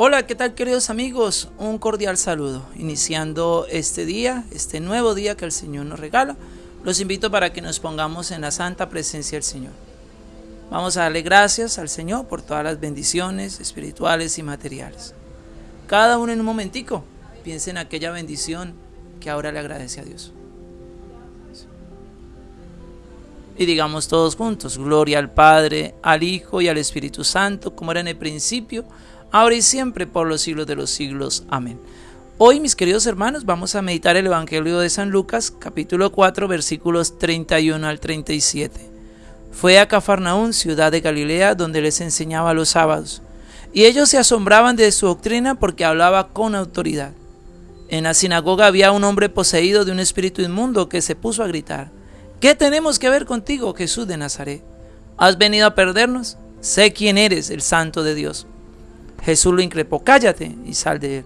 Hola, ¿qué tal queridos amigos? Un cordial saludo. Iniciando este día, este nuevo día que el Señor nos regala, los invito para que nos pongamos en la santa presencia del Señor. Vamos a darle gracias al Señor por todas las bendiciones espirituales y materiales. Cada uno en un momentico piense en aquella bendición que ahora le agradece a Dios. Y digamos todos juntos, gloria al Padre, al Hijo y al Espíritu Santo, como era en el principio, ahora y siempre, por los siglos de los siglos. Amén. Hoy, mis queridos hermanos, vamos a meditar el Evangelio de San Lucas, capítulo 4, versículos 31 al 37. Fue a Cafarnaún, ciudad de Galilea, donde les enseñaba los sábados. Y ellos se asombraban de su doctrina porque hablaba con autoridad. En la sinagoga había un hombre poseído de un espíritu inmundo que se puso a gritar ¿Qué tenemos que ver contigo, Jesús de Nazaret? ¿Has venido a perdernos? Sé quién eres, el santo de Dios. Jesús lo increpó, cállate y sal de él.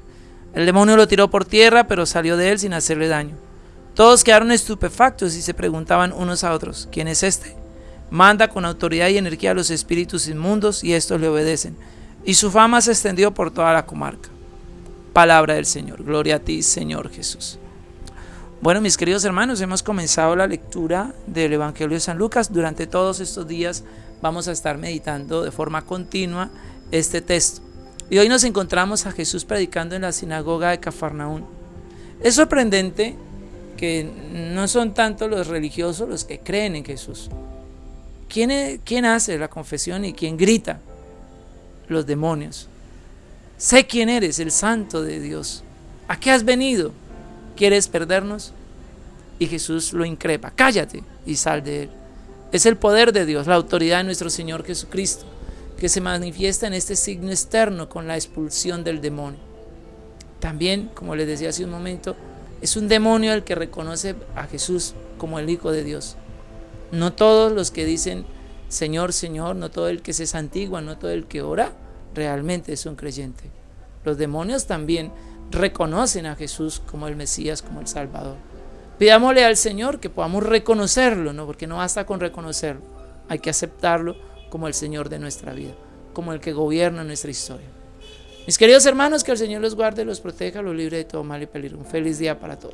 El demonio lo tiró por tierra, pero salió de él sin hacerle daño. Todos quedaron estupefactos y se preguntaban unos a otros, ¿quién es este? Manda con autoridad y energía a los espíritus inmundos y estos le obedecen. Y su fama se extendió por toda la comarca. Palabra del Señor. Gloria a ti, Señor Jesús. Bueno, mis queridos hermanos, hemos comenzado la lectura del Evangelio de San Lucas. Durante todos estos días vamos a estar meditando de forma continua este texto. Y hoy nos encontramos a Jesús predicando en la sinagoga de Cafarnaún. Es sorprendente que no son tanto los religiosos los que creen en Jesús. ¿Quién, quién hace la confesión y quién grita? Los demonios. Sé quién eres, el santo de Dios. ¿A qué has venido? ¿Quieres perdernos? Y Jesús lo increpa, cállate y sal de él. Es el poder de Dios, la autoridad de nuestro Señor Jesucristo, que se manifiesta en este signo externo con la expulsión del demonio. También, como les decía hace un momento, es un demonio el que reconoce a Jesús como el Hijo de Dios. No todos los que dicen Señor, Señor, no todo el que se santigua, no todo el que ora, realmente es un creyente. Los demonios también reconocen a Jesús como el Mesías, como el Salvador. Pidámosle al Señor que podamos reconocerlo, ¿no? porque no basta con reconocerlo, hay que aceptarlo como el Señor de nuestra vida, como el que gobierna nuestra historia. Mis queridos hermanos, que el Señor los guarde, los proteja, los libre de todo mal y peligro. Un feliz día para todos.